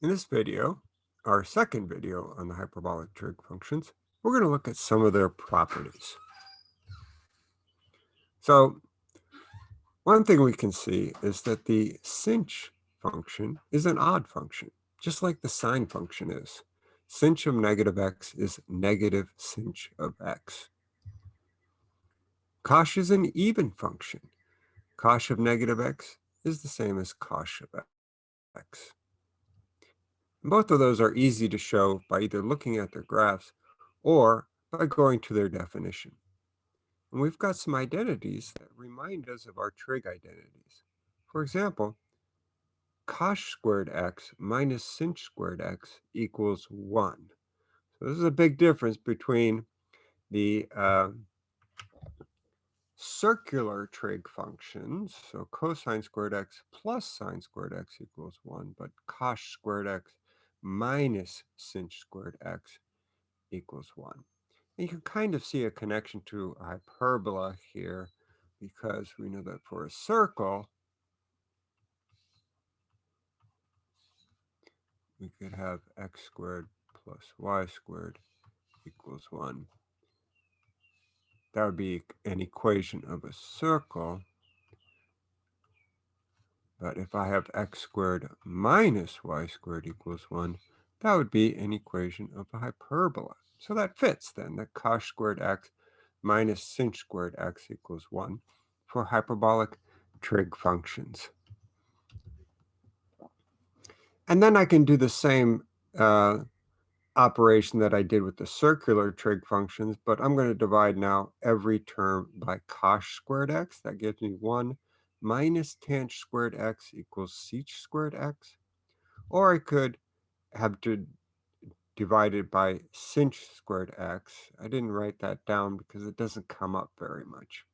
In this video, our second video on the hyperbolic trig functions, we're going to look at some of their properties. So one thing we can see is that the sinh function is an odd function, just like the sine function is. Sinh of negative x is negative sinh of x. Cosh is an even function. Cosh of negative x is the same as cosh of x. Both of those are easy to show by either looking at their graphs or by going to their definition. And we've got some identities that remind us of our trig identities. For example, cosh squared x minus sinh squared x equals 1. So this is a big difference between the uh, circular trig functions, so cosine squared x plus sine squared x equals 1, but cosh squared x minus sinh squared x equals 1. And you can kind of see a connection to a hyperbola here because we know that for a circle, we could have x squared plus y squared equals 1. That would be an equation of a circle. But if I have x squared minus y squared equals 1, that would be an equation of a hyperbola. So that fits then, that cosh squared x minus sinh squared x equals 1 for hyperbolic trig functions. And then I can do the same uh, operation that I did with the circular trig functions, but I'm going to divide now every term by cosh squared x. That gives me 1 minus tanh squared x equals sech squared x. Or I could have to divide it by sinh squared x. I didn't write that down because it doesn't come up very much.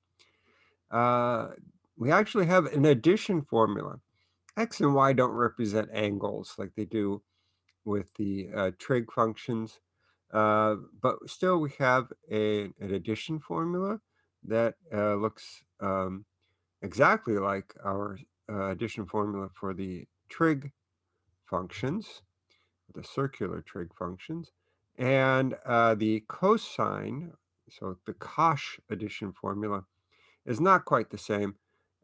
Uh, we actually have an addition formula. X and Y don't represent angles like they do with the uh, trig functions. Uh, but still we have a, an addition formula that uh, looks um, exactly like our uh, addition formula for the trig functions, the circular trig functions, and uh, the cosine, so the cosh addition formula, is not quite the same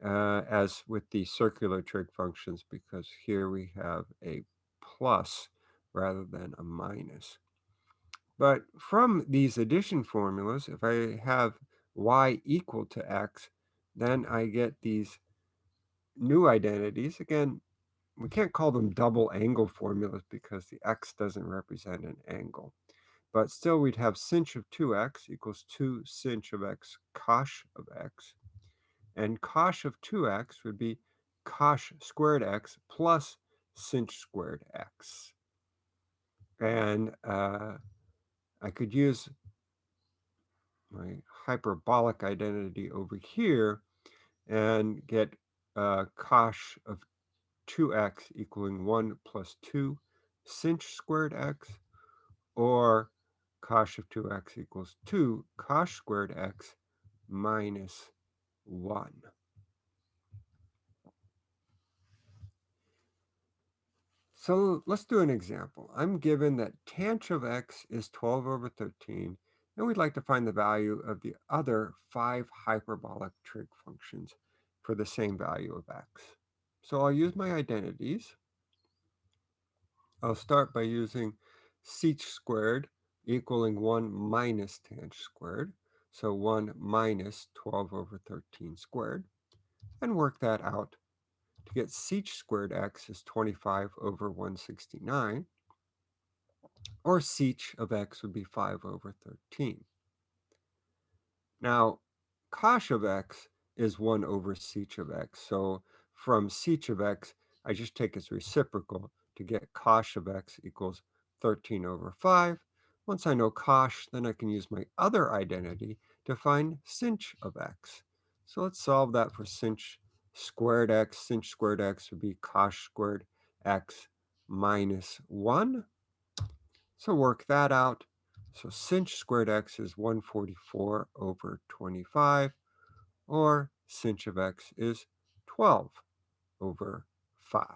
uh, as with the circular trig functions because here we have a plus rather than a minus. But from these addition formulas, if I have y equal to x, then I get these new identities. Again, we can't call them double angle formulas because the x doesn't represent an angle. But still, we'd have sinh of 2x equals 2 sinh of x cosh of x. And cosh of 2x would be cosh squared x plus sinh squared x. And uh, I could use my hyperbolic identity over here and get uh, cosh of 2x equaling 1 plus 2 sinh squared x, or cosh of 2x equals 2 cosh squared x minus 1. So let's do an example. I'm given that tanh of x is 12 over 13, and we'd like to find the value of the other five hyperbolic trig functions for the same value of x. So I'll use my identities. I'll start by using sech squared equaling 1 minus tanh squared. So 1 minus 12 over 13 squared. And work that out. To get sech squared x is 25 over 169. Or sech of x would be 5 over 13. Now, cosh of x is 1 over sech of x. So from sech of x, I just take its reciprocal to get cosh of x equals 13 over 5. Once I know cosh, then I can use my other identity to find sinh of x. So let's solve that for sinh squared x. Sinh squared x would be cosh squared x minus 1. So work that out. So sinh squared x is 144 over 25, or sinh of x is 12 over 5.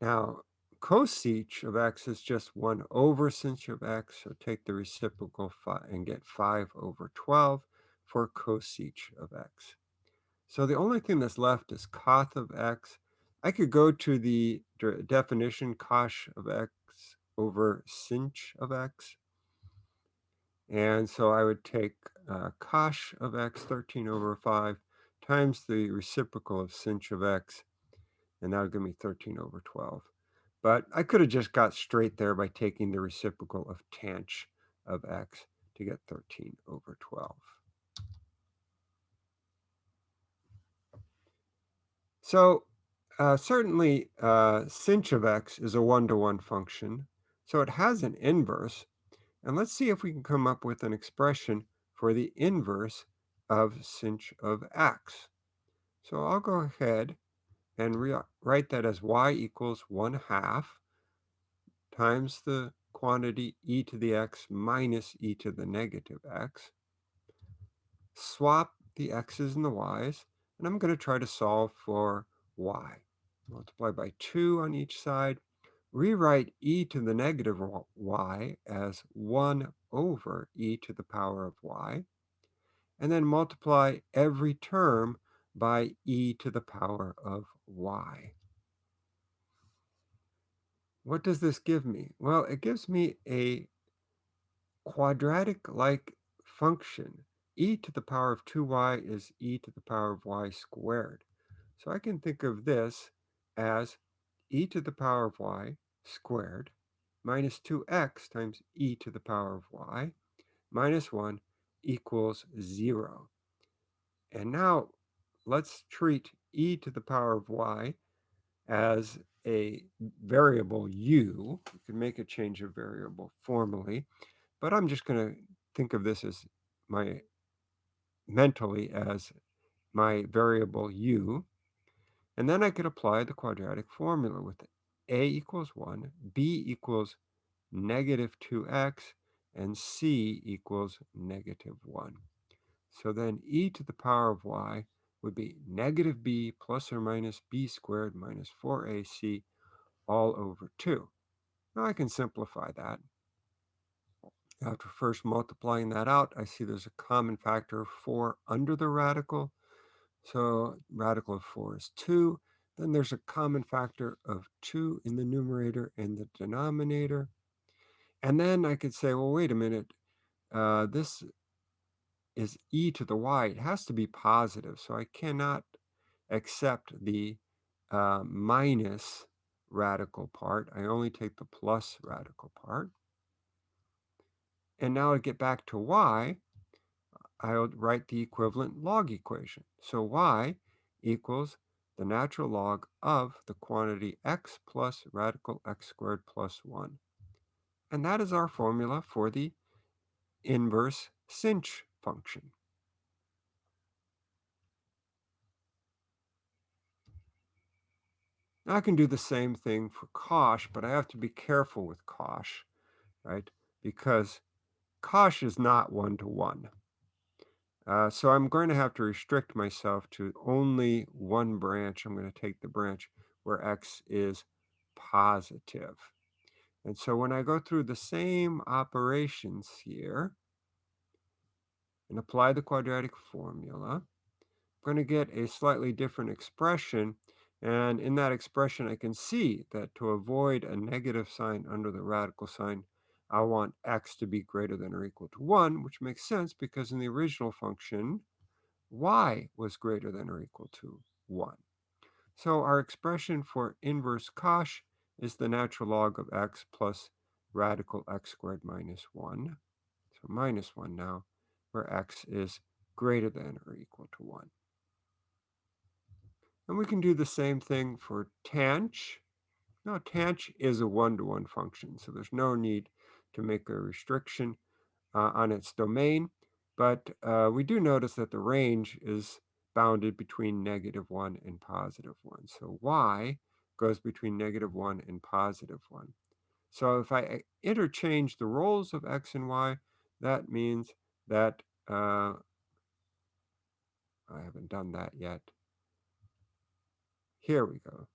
Now, cosech of x is just 1 over sinh of x, so take the reciprocal and get 5 over 12 for cosech of x. So the only thing that's left is coth of x. I could go to the definition cosh of x over sinh of x. And so I would take uh, cosh of x, 13 over 5, times the reciprocal of sinh of x, and that would give me 13 over 12. But I could have just got straight there by taking the reciprocal of tanh of x to get 13 over 12. So uh, certainly uh, sinh of x is a one-to-one -one function, so it has an inverse. And let's see if we can come up with an expression for the inverse of sinh of x. So I'll go ahead and write that as y equals 1 half times the quantity e to the x minus e to the negative x. Swap the x's and the y's, and I'm going to try to solve for y. Multiply by 2 on each side. Rewrite e to the negative y as 1 over e to the power of y. And then multiply every term by e to the power of y. What does this give me? Well, it gives me a quadratic-like function. e to the power of 2y is e to the power of y squared. So I can think of this as e to the power of y squared minus 2x times e to the power of y minus 1 equals 0. And now let's treat e to the power of y as a variable u. You can make a change of variable formally, but I'm just going to think of this as my mentally as my variable u. And then I could apply the quadratic formula with a equals 1, b equals negative 2x, and c equals negative 1. So then e to the power of y would be negative b plus or minus b squared minus 4ac all over 2. Now I can simplify that. After first multiplying that out, I see there's a common factor of 4 under the radical. So radical of 4 is 2. Then there's a common factor of 2 in the numerator and the denominator. And then I could say, well, wait a minute. Uh, this is e to the y. It has to be positive. So I cannot accept the uh, minus radical part. I only take the plus radical part. And now to get back to y, I'll write the equivalent log equation. So y equals the natural log of the quantity x plus radical x squared plus 1. And that is our formula for the inverse sinh function. Now I can do the same thing for cosh, but I have to be careful with cosh, right? Because cosh is not one-to-one. -one. Uh, so I'm going to have to restrict myself to only one branch. I'm going to take the branch where x is positive. And so when I go through the same operations here and apply the quadratic formula, I'm going to get a slightly different expression and in that expression, I can see that to avoid a negative sign under the radical sign, I want x to be greater than or equal to 1, which makes sense because in the original function, y was greater than or equal to 1. So our expression for inverse cosh is the natural log of x plus radical x squared minus 1. So minus 1 now, where x is greater than or equal to 1. And we can do the same thing for tanh. Now, tanh is a one-to-one -one function, so there's no need to make a restriction uh, on its domain. But uh, we do notice that the range is bounded between negative 1 and positive 1. So y goes between negative 1 and positive 1. So if I uh, interchange the roles of x and y, that means that uh, I haven't done that yet. Here we go.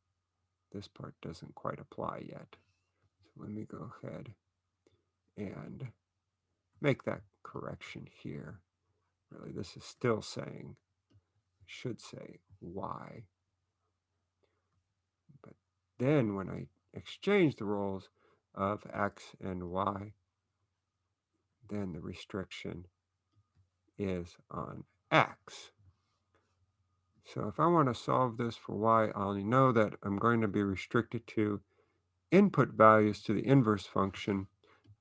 this part doesn't quite apply yet. So let me go ahead and make that correction here. Really, this is still saying, should say y. But then when I exchange the roles of x and y, then the restriction is on x. So if I want to solve this for y, I only know that I'm going to be restricted to input values to the inverse function,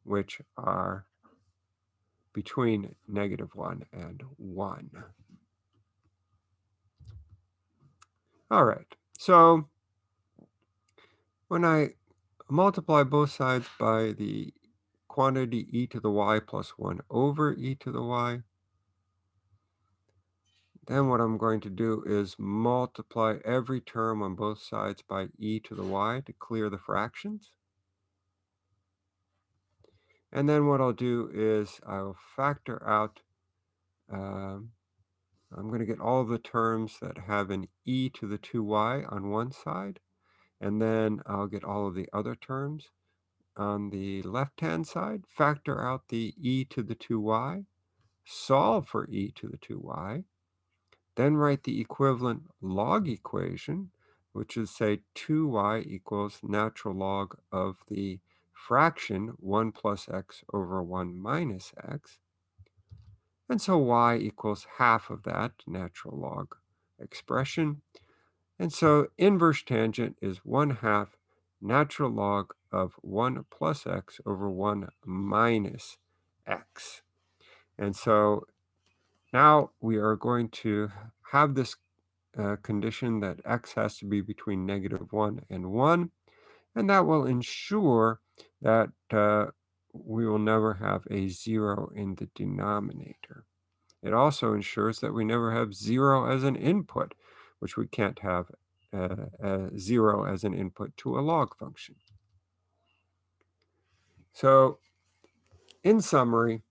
which are between negative 1 and 1. All right, so when I multiply both sides by the quantity e to the y plus 1 over e to the y, then what I'm going to do is multiply every term on both sides by e to the y to clear the fractions. And then what I'll do is I'll factor out, um, I'm going to get all the terms that have an e to the 2y on one side, and then I'll get all of the other terms on the left-hand side, factor out the e to the 2y, solve for e to the 2y, then write the equivalent log equation, which is say 2y equals natural log of the fraction 1 plus x over 1 minus x. And so y equals half of that natural log expression. And so inverse tangent is 1 half natural log of 1 plus x over 1 minus x. And so now we are going to have this uh, condition that x has to be between negative 1 and 1, and that will ensure that uh, we will never have a 0 in the denominator. It also ensures that we never have 0 as an input, which we can't have uh, 0 as an input to a log function. So in summary,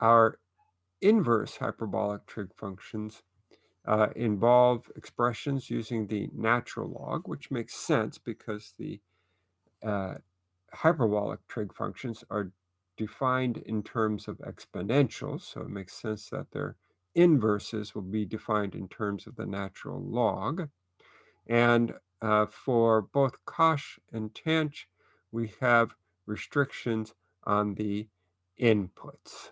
our inverse hyperbolic trig functions uh, involve expressions using the natural log, which makes sense because the uh, hyperbolic trig functions are defined in terms of exponentials, so it makes sense that their inverses will be defined in terms of the natural log. And uh, for both cosh and tanh, we have restrictions on the inputs.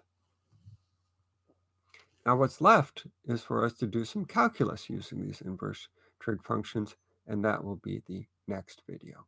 Now what's left is for us to do some calculus using these inverse trig functions, and that will be the next video.